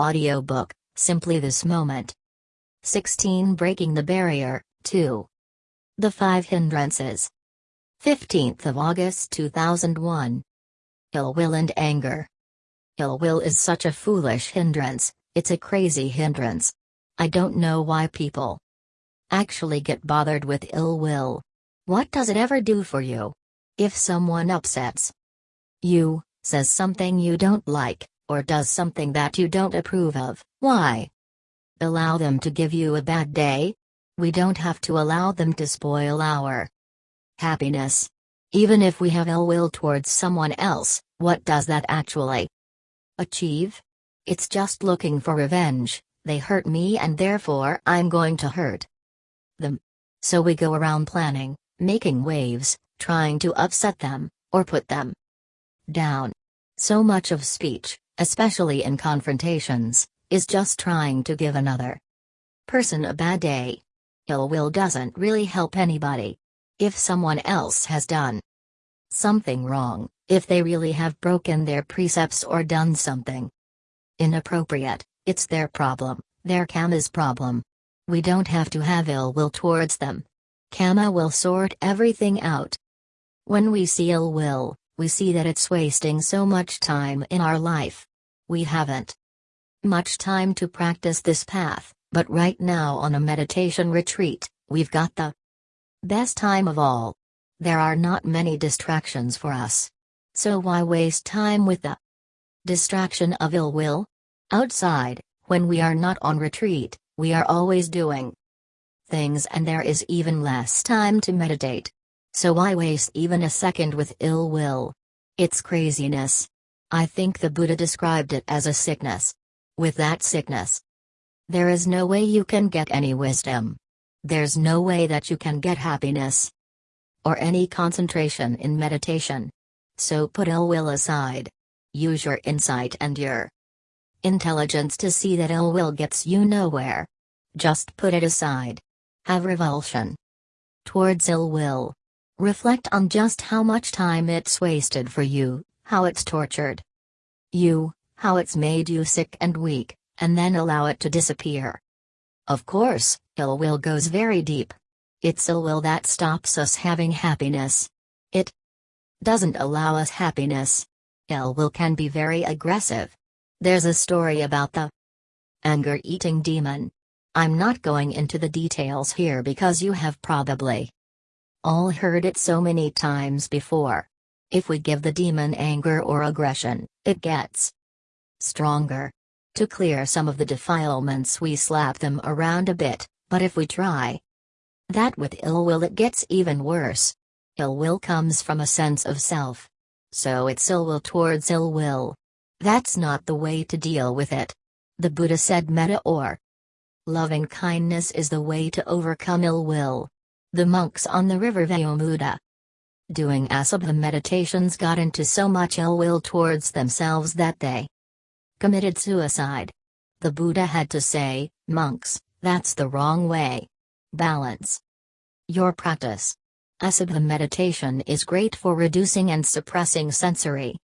Audiobook Simply This Moment. 16 Breaking the Barrier, 2. The Five Hindrances. 15th of August 2001. Ill will and anger. Ill will is such a foolish hindrance, it's a crazy hindrance. I don't know why people actually get bothered with ill will. What does it ever do for you? If someone upsets you, says something you don't like, or does something that you don't approve of, why? Allow them to give you a bad day? We don't have to allow them to spoil our happiness. Even if we have ill will towards someone else, what does that actually achieve? It's just looking for revenge, they hurt me and therefore I'm going to hurt them. So we go around planning, making waves, trying to upset them, or put them down. So much of speech, especially in confrontations, is just trying to give another person a bad day. Ill will doesn't really help anybody. If someone else has done something wrong, if they really have broken their precepts or done something inappropriate, it's their problem, their karma's problem. We don't have to have ill will towards them. Karma will sort everything out. When we see ill will, we see that it's wasting so much time in our life. We haven't much time to practice this path, but right now on a meditation retreat, we've got the best time of all. There are not many distractions for us. So why waste time with the distraction of ill will? Outside, when we are not on retreat, we are always doing things and there is even less time to meditate. So why waste even a second with ill will? It's craziness. I think the Buddha described it as a sickness. With that sickness, there is no way you can get any wisdom. There's no way that you can get happiness or any concentration in meditation. So put ill will aside. Use your insight and your intelligence to see that ill will gets you nowhere. Just put it aside. Have revulsion towards ill will. Reflect on just how much time it's wasted for you, how it's tortured you, how it's made you sick and weak, and then allow it to disappear. Of course, ill will goes very deep. It's ill will that stops us having happiness. It doesn't allow us happiness. Ill will can be very aggressive. There's a story about the anger eating demon. I'm not going into the details here because you have probably all heard it so many times before. If we give the demon anger or aggression, it gets stronger. To clear some of the defilements, we slap them around a bit, but if we try that with ill will, it gets even worse. Ill will comes from a sense of self. So it's ill will towards ill will. That's not the way to deal with it. The Buddha said metta or loving kindness is the way to overcome ill will. The monks on the river Vaggumuda doing Asubha meditations got into so much ill will towards themselves that they committed suicide. The Buddha had to say, monks, that's the wrong way. Balance your practice. Asubha meditation is great for reducing and suppressing sensory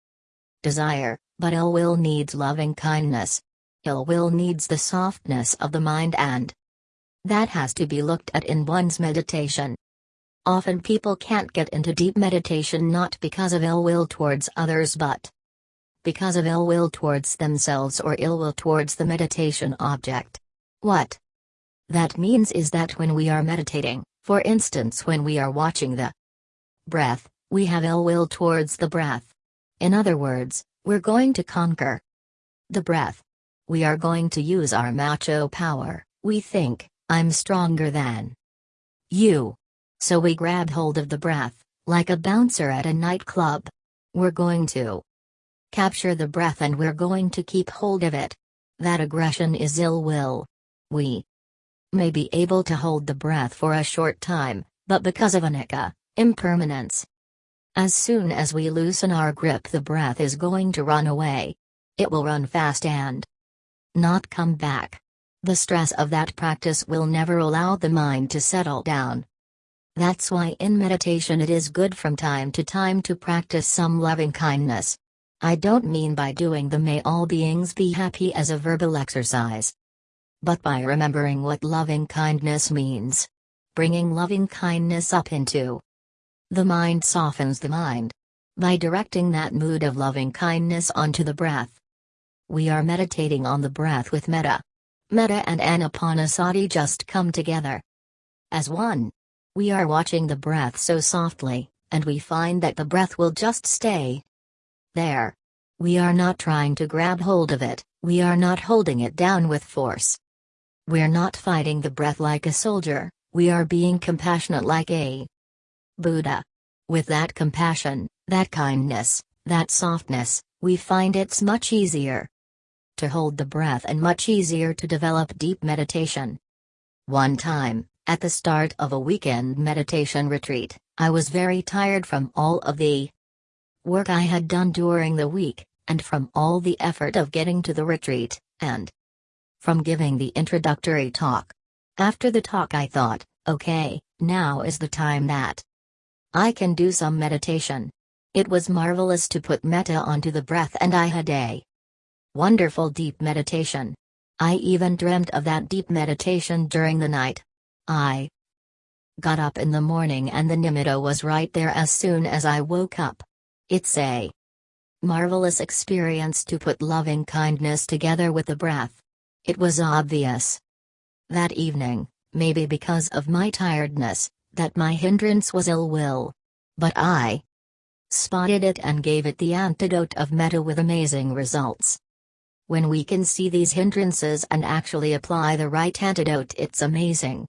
desire, but ill will needs loving kindness. Ill will needs the softness of the mind and that has to be looked at in one's meditation. Often people can't get into deep meditation not because of ill will towards others but because of ill will towards themselves or ill will towards the meditation object. What that means is that when we are meditating, for instance, when we are watching the breath, we have ill will towards the breath. In other words, we're going to conquer the breath. We are going to use our macho power. We think, I'm stronger than you. So we grab hold of the breath, like a bouncer at a nightclub. We're going to capture the breath and we're going to keep hold of it. That aggression is ill will. We may be able to hold the breath for a short time, but because of anicca, impermanence, as soon as we loosen our grip, the breath is going to run away. It will run fast and not come back. The stress of that practice will never allow the mind to settle down. That's why in meditation it is good from time to time to practice some loving kindness. I don't mean by doing the may all beings be happy as a verbal exercise, but by remembering what loving kindness means. Bringing loving kindness up into the mind softens the mind. By directing that mood of loving kindness onto the breath. We are meditating on the breath with metta. Metta and anapanasati just come together as one. We are watching the breath so softly, and we find that the breath will just stay there. We are not trying to grab hold of it, we are not holding it down with force. We're not fighting the breath like a soldier, we are being compassionate like a Buddha. With that compassion, that kindness, that softness, we find it's much easier to hold the breath and much easier to develop deep meditation. One time, at the start of a weekend meditation retreat, I was very tired from all of the work I had done during the week, and from all the effort of getting to the retreat, and from giving the introductory talk. After the talk, I thought, okay, now is the time that I can do some meditation. It was marvelous to put metta onto the breath, and I had a wonderful deep meditation. I even dreamt of that deep meditation during the night. I got up in the morning and the nimitta was right there as soon as I woke up. It's a marvelous experience to put loving kindness together with the breath. It was obvious that evening, maybe because of my tiredness, that my hindrance was ill will. But I spotted it and gave it the antidote of metta with amazing results. When we can see these hindrances and actually apply the right antidote, it's amazing.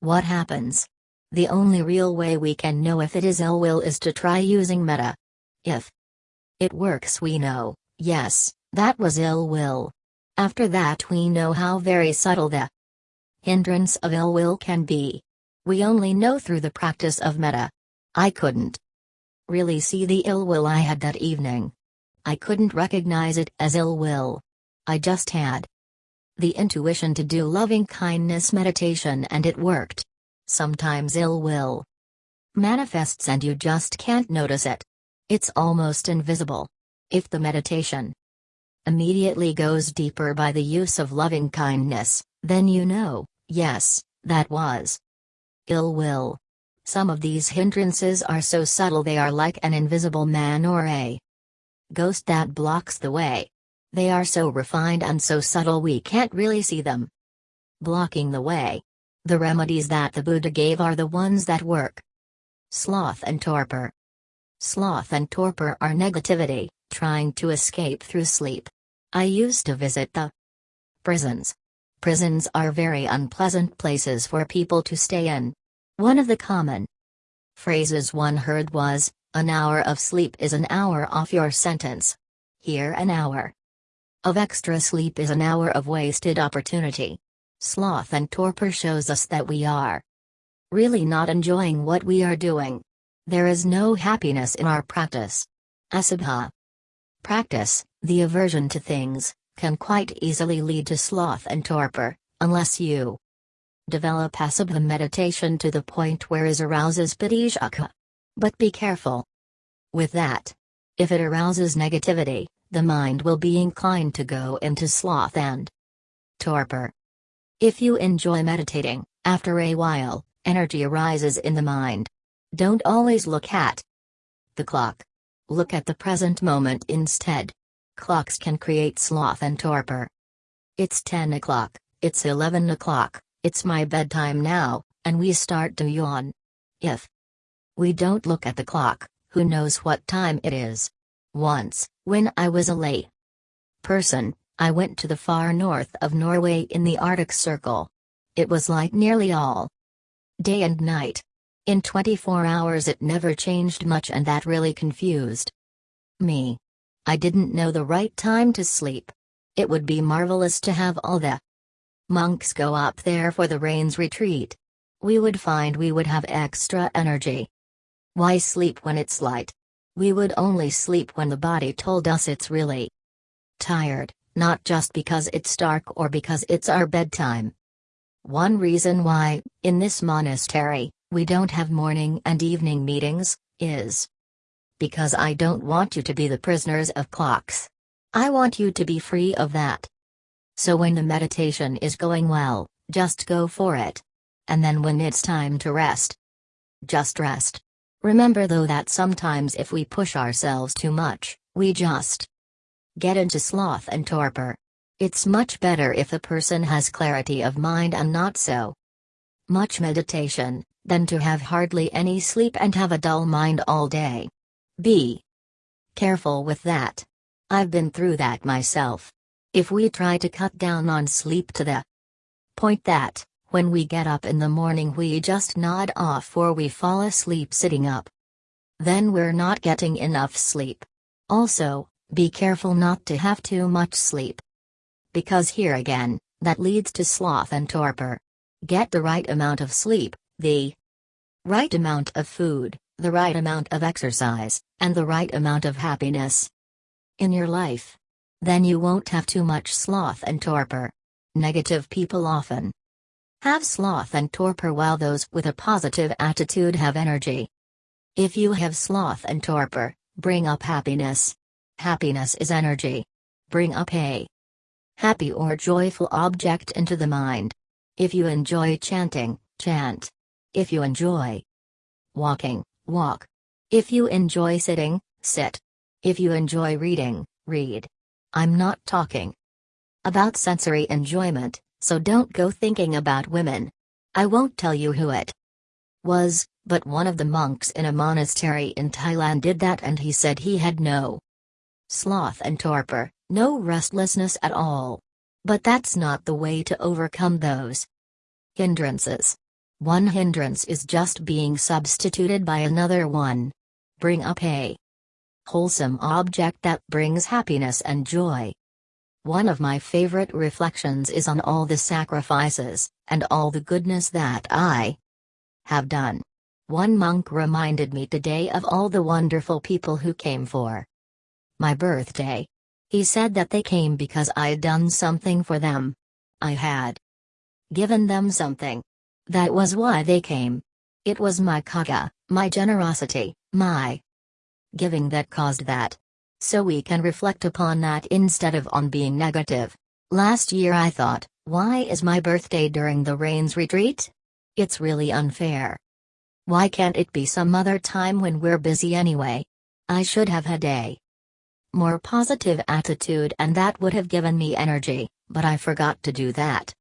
What happens? The only real way we can know if it is ill will is to try using metta. If it works, we know, yes, that was ill will. After that, we know how very subtle the hindrance of ill will can be. We only know through the practice of metta. I couldn't really see the ill will I had that evening. I couldn't recognize it as ill will. I just had the intuition to do loving kindness meditation and it worked. Sometimes ill will manifests and you just can't notice it. It's almost invisible. If the meditation immediately goes deeper by the use of loving kindness, then you know, yes, that was ill will. Some of these hindrances are so subtle they are like an invisible man or a ghost that blocks the way. They are so refined and so subtle we can't really see them. Blocking the way. The remedies that the Buddha gave are the ones that work. Sloth and torpor. Sloth and torpor are negativity, trying to escape through sleep. I used to visit the prisons. Prisons are very unpleasant places for people to stay in. One of the common phrases one heard was, an hour of sleep is an hour off your sentence. Here, an hour of extra sleep is an hour of wasted opportunity. Sloth and torpor shows us that we are really not enjoying what we are doing. There is no happiness in our practice. Asubha. Practice, the aversion to things, can quite easily lead to sloth and torpor, unless you develop asubha meditation to the point where it arouses piti-sukha. But be careful with that. If it arouses negativity, the mind will be inclined to go into sloth and torpor. If you enjoy meditating, after a while, energy arises in the mind. Don't always look at the clock. Look at the present moment instead. Clocks can create sloth and torpor. It's 10 o'clock, it's 11 o'clock, it's my bedtime now, and we start to yawn. If we don't look at the clock, who knows what time it is? Once, when I was a lay person, I went to the far north of Norway in the Arctic Circle. It was like nearly all day and night. In 24 hours it never changed much and that really confused me. I didn't know the right time to sleep. It would be marvelous to have all the monks go up there for the rains retreat. We would find we would have extra energy. Why sleep when it's light? We would only sleep when the body told us it's really tired, not just because it's dark or because it's our bedtime. One reason why, in this monastery, we don't have morning and evening meetings, is Because I don't want you to be the prisoners of clocks. I want you to be free of that. So when the meditation is going well, just go for it. And then when it's time to rest, just rest. Remember though that sometimes if we push ourselves too much, we just get into sloth and torpor. It's much better if a person has clarity of mind and not so much meditation, than to have hardly any sleep and have a dull mind all day. Be careful with that. I've been through that myself. If we try to cut down on sleep to the point that, when we get up in the morning, we just nod off or we fall asleep sitting up, then we're not getting enough sleep. Also, be careful not to have too much sleep. Because here again, that leads to sloth and torpor. Get the right amount of sleep, the right amount of food, the right amount of exercise, and the right amount of happiness in your life. Then you won't have too much sloth and torpor. Negative people often have sloth and torpor while those with a positive attitude have energy. If you have sloth and torpor, bring up happiness. Happiness is energy. Bring up a happy or joyful object into the mind. If you enjoy chanting, chant. If you enjoy walking, walk. If you enjoy sitting, sit. If you enjoy reading, read. I'm not talking about sensory enjoyment, so don't go thinking about women. I won't tell you who it was, but one of the monks in a monastery in Thailand did that and he said he had no sloth and torpor, no restlessness at all. But that's not the way to overcome those hindrances. One hindrance is just being substituted by another one. Bring up a wholesome object that brings happiness and joy. One of my favorite reflections is on all the sacrifices, and all the goodness that I have done. One monk reminded me today of all the wonderful people who came for my birthday. He said that they came because I'd done something for them. I had given them something. That was why they came. It was my caga, my generosity, my giving that caused that. So we can reflect upon that instead of on being negative. Last year I thought, why is my birthday during the rains retreat? It's really unfair. Why can't it be some other time when we're busy anyway? I should have had a more positive attitude and that would have given me energy, but I forgot to do that.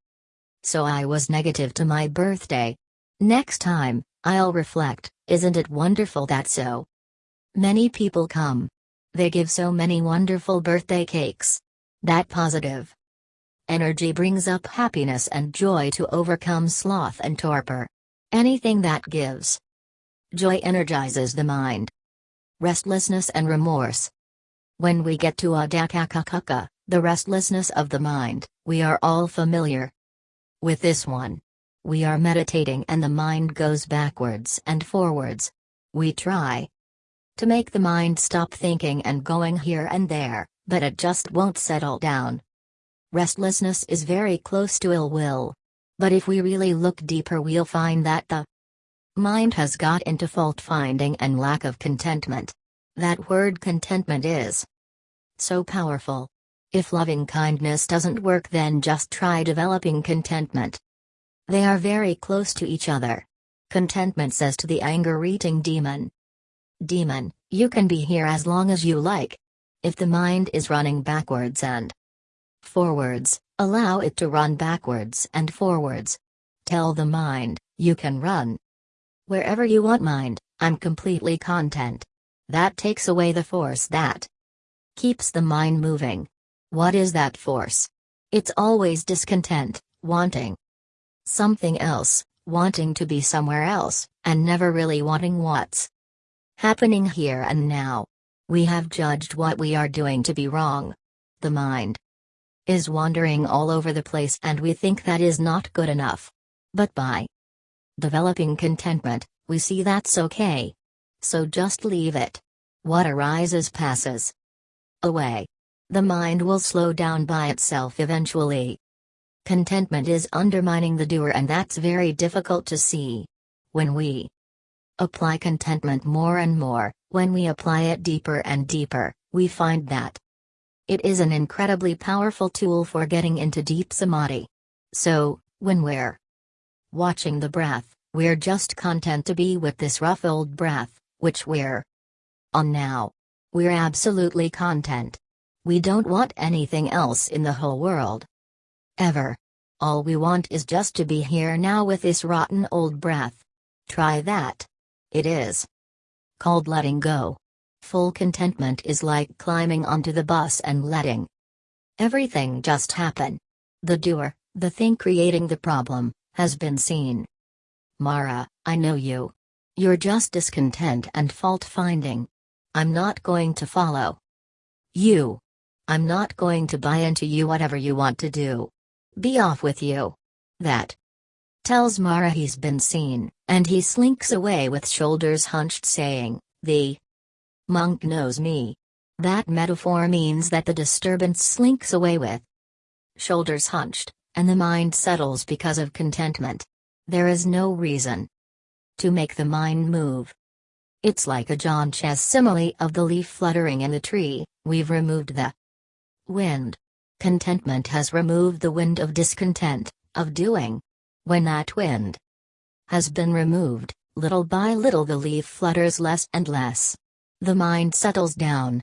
So I was negative to my birthday. Next time, I'll reflect, isn't it wonderful that so many people come? They give so many wonderful birthday cakes. That positive energy brings up happiness and joy to overcome sloth and torpor. Anything that gives joy energizes the mind. Restlessness and remorse. When we get to uddhacca-kukkucca, the restlessness of the mind, we are all familiar with this one. We are meditating and the mind goes backwards and forwards. We try to make the mind stop thinking and going here and there, but it just won't settle down. Restlessness is very close to ill will. But if we really look deeper, we'll find that the mind has got into fault finding and lack of contentment. That word contentment is so powerful. If loving kindness doesn't work, then just try developing contentment. They are very close to each other. Contentment says to the anger eating demon Demon, you can be here as long as you like. If the mind is running backwards and forwards, allow it to run backwards and forwards. Tell the mind, you can run. Wherever you want mind, I'm completely content. That takes away the force that keeps the mind moving. What is that force? It's always discontent, wanting something else, wanting to be somewhere else, and never really wanting what's happening here and now. We have judged what we are doing to be wrong. The mind is wandering all over the place and we think that is not good enough. But by developing contentment, we see that's okay. So just leave it. What arises passes away. The mind will slow down by itself eventually. Contentment is undermining the doer, and that's very difficult to see. When we Apply contentment more and more, when we apply it deeper and deeper, we find that it is an incredibly powerful tool for getting into deep samadhi. So, when we're watching the breath, we're just content to be with this rough old breath, which we're on now. We're absolutely content. We don't want anything else in the whole world. Ever. All we want is just to be here now with this rotten old breath. Try that. It is called letting go. Full contentment is like climbing onto the bus and letting everything just happen. The doer, the thing creating the problem, has been seen. Mara, I know you. You're just discontent and fault finding. I'm not going to follow you. I'm not going to buy into you whatever you want to do. Be off with you. That tells Mara he's been seen, and he slinks away with shoulders hunched saying, The monk knows me. That metaphor means that the disturbance slinks away with shoulders hunched, and the mind settles because of contentment. There is no reason to make the mind move. It's like Ajahn Chah's simile of the leaf fluttering in the tree, we've removed the wind. Contentment has removed the wind of discontent, of doing. When that wind has been removed, little by little the leaf flutters less and less. The mind settles down.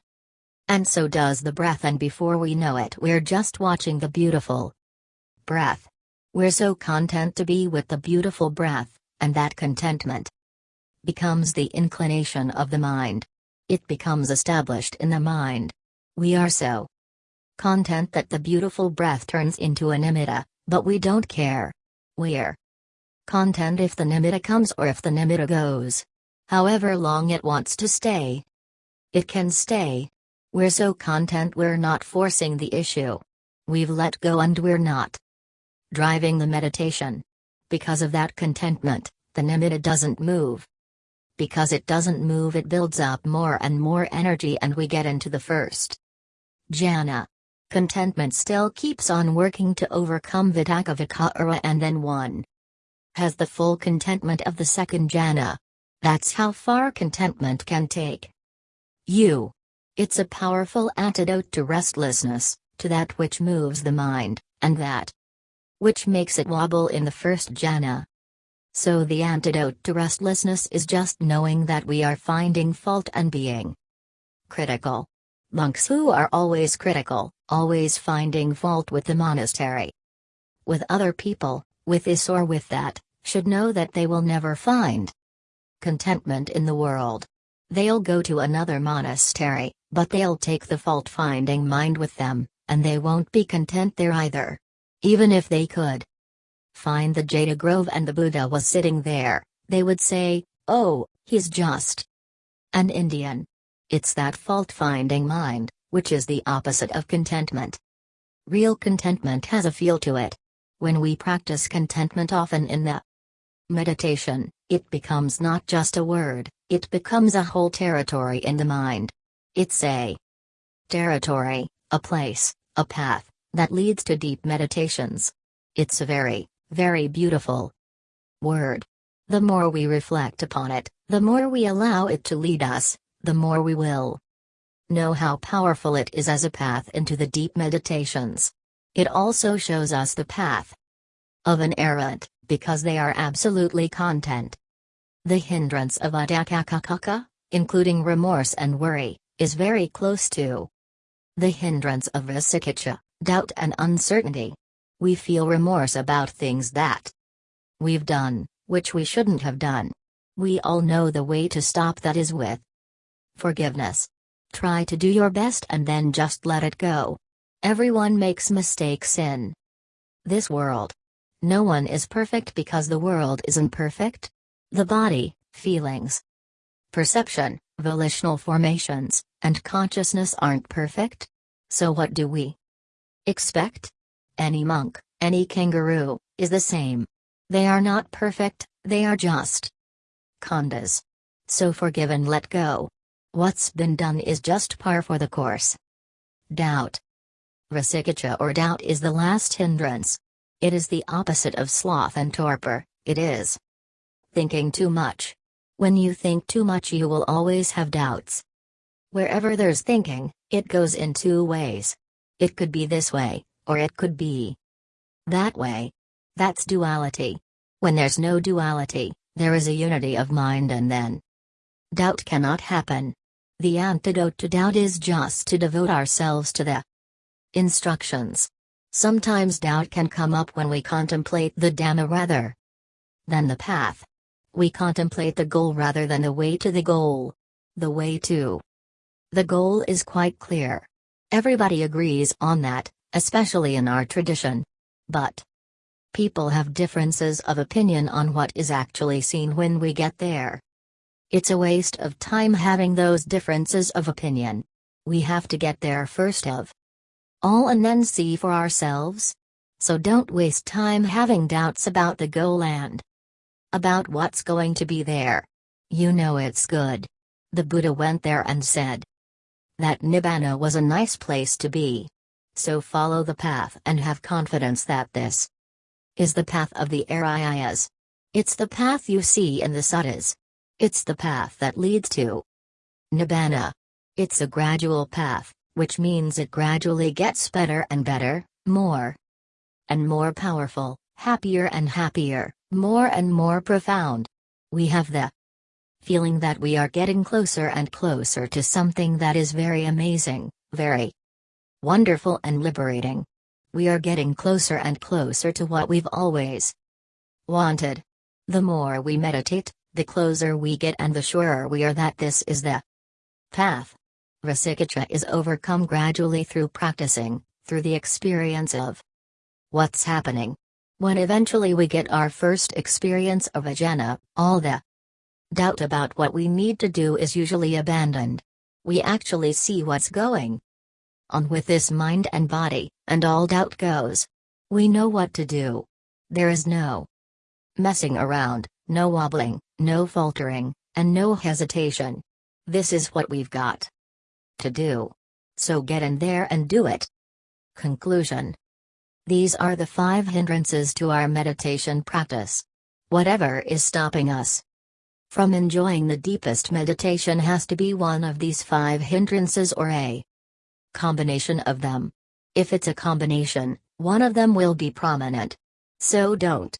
And so does the breath, and before we know it, we're just watching the beautiful breath. We're so content to be with the beautiful breath, and that contentment becomes the inclination of the mind. It becomes established in the mind. We are so content that the beautiful breath turns into an nimitta, but we don't care. We're content if the nimitta comes or if the nimitta goes. However long it wants to stay. It can stay. We're so content we're not forcing the issue. We've let go and we're not driving the meditation. Because of that contentment, the nimitta doesn't move. Because it doesn't move, it builds up more and more energy, and we get into the first jhana. Contentment still keeps on working to overcome vitakka vicara and then one has the full contentment of the second jhana. That's how far contentment can take you. It's a powerful antidote to restlessness, to that which moves the mind, and that which makes it wobble in the first jhana. So the antidote to restlessness is just knowing that we are finding fault and being critical. Monks who are always critical, always finding fault with the monastery, with other people, with this or with that, should know that they will never find contentment in the world. They'll go to another monastery, but they'll take the fault finding mind with them, and they won't be content there either. Even if they could find the Jeta Grove and the Buddha was sitting there, they would say, Oh, he's just an Indian. It's that fault finding mind, which is the opposite of contentment. Real contentment has a feel to it. When we practice contentment often in the meditation, it becomes not just a word, it becomes a whole territory in the mind. It's a territory, a place, a path, that leads to deep meditations. It's a very, very beautiful word. The more we reflect upon it, the more we allow it to lead us, the more we will know how powerful it is as a path into the deep meditations. It also shows us the path of an arahant, because they are absolutely content. The hindrance of uddhacca-kukkucca, including remorse and worry, is very close to the hindrance of vicikiccha, doubt and uncertainty. We feel remorse about things that we've done, which we shouldn't have done. We all know the way to stop that is with Forgiveness. Try to do your best and then just let it go. Everyone makes mistakes in this world. No one is perfect because the world isn't perfect. The body, feelings, perception, volitional formations, and consciousness aren't perfect. So what do we expect? Any monk, any kangaroo, is the same. They are not perfect, they are just khandhas. So forgive and let go. What's been done is just par for the course. Doubt. Vicikiccha or doubt is the last hindrance. It is the opposite of sloth and torpor, it is thinking too much. When you think too much, you will always have doubts. Wherever there's thinking, it goes in two ways. It could be this way, or it could be that way. That's duality. When there's no duality, there is a unity of mind, and then doubt cannot happen. The antidote to doubt is just to devote ourselves to the instructions. Sometimes doubt can come up when we contemplate the Dhamma rather than the path. We contemplate the goal rather than the way to the goal. The way to the goal is quite clear. Everybody agrees on that, especially in our tradition. But people have differences of opinion on what is actually seen when we get there. It's a waste of time having those differences of opinion. We have to get there first of all and then see for ourselves. So don't waste time having doubts about the goal and about what's going to be there. You know it's good. The Buddha went there and said that Nibbana was a nice place to be. So follow the path and have confidence that this is the path of the Ariyas. It's the path you see in the suttas. It's the path that leads to Nibbana. It's a gradual path, which means it gradually gets better and better, more and more powerful, happier and happier, more and more profound. We have the feeling that we are getting closer and closer to something that is very amazing, very wonderful and liberating. We are getting closer and closer to what we've always wanted. The more we meditate, the closer we get and the surer we are that this is the path. Vicikiccha is overcome gradually through practicing, through the experience of what's happening. When eventually we get our first experience of a jhana, all the doubt about what we need to do is usually abandoned. We actually see what's going on with this mind and body, and all doubt goes. We know what to do. There is no messing around, no wobbling, no faltering, and no hesitation. This is what we've got to do. So get in there and do it. Conclusion These are the five hindrances to our meditation practice. Whatever is stopping us from enjoying the deepest meditation has to be one of these five hindrances or a combination of them. If it's a combination, one of them will be prominent. So don't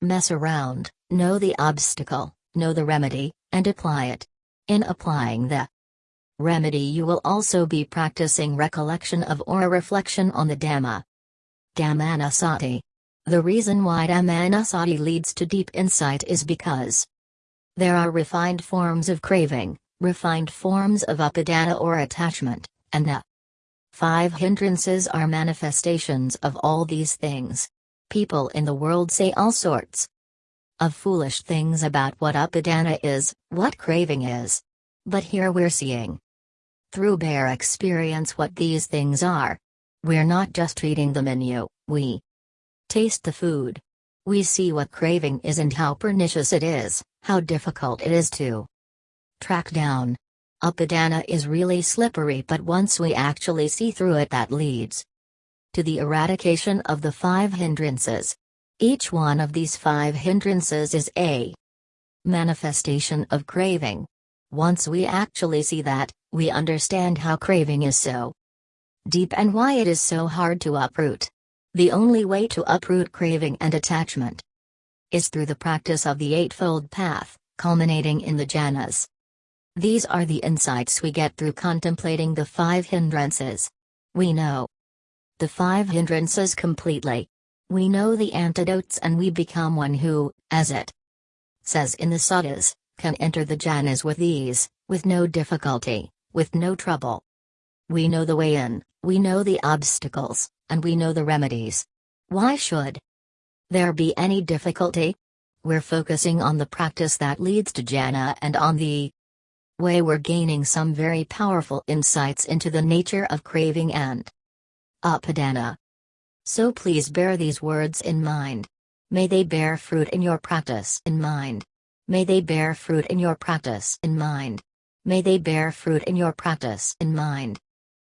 mess around, know the obstacle, know the remedy, and apply it. In applying the remedy, you will also be practicing recollection of or a reflection on the Dhamma. Dhammanusati. The reason why Dhammanusati leads to deep insight is because there are refined forms of craving, refined forms of upadana or attachment, and the Five hindrances are manifestations of all these things. People in the world say all sorts of foolish things about what upadana is, what craving is. But here we're seeing through bare experience what these things are. We're not just reading the menu, we taste the food. We see what craving is and how pernicious it is, how difficult it is to track down. Upadana is really slippery but once we actually see through it that leads to the eradication of the five hindrances. Each one of these five hindrances is a manifestation of craving. Once we actually see that, we understand how craving is so deep and why it is so hard to uproot. The only way to uproot craving and attachment is through the practice of the Eightfold Path, culminating in the jhanas. These are the insights we get through contemplating the five hindrances. We know the five hindrances completely. We know the antidotes and we become one who, as it says in the suttas, can enter the jhanas with ease, with no difficulty, with no trouble. We know the way in, we know the obstacles, and we know the remedies. Why should there be any difficulty? We're focusing on the practice that leads to jhana and on the way we're gaining some very powerful insights into the nature of craving and upadana. So please bear these words in mind. May they bear fruit in your practice in mind. May they bear fruit in your practice in mind. May they bear fruit in your practice in mind.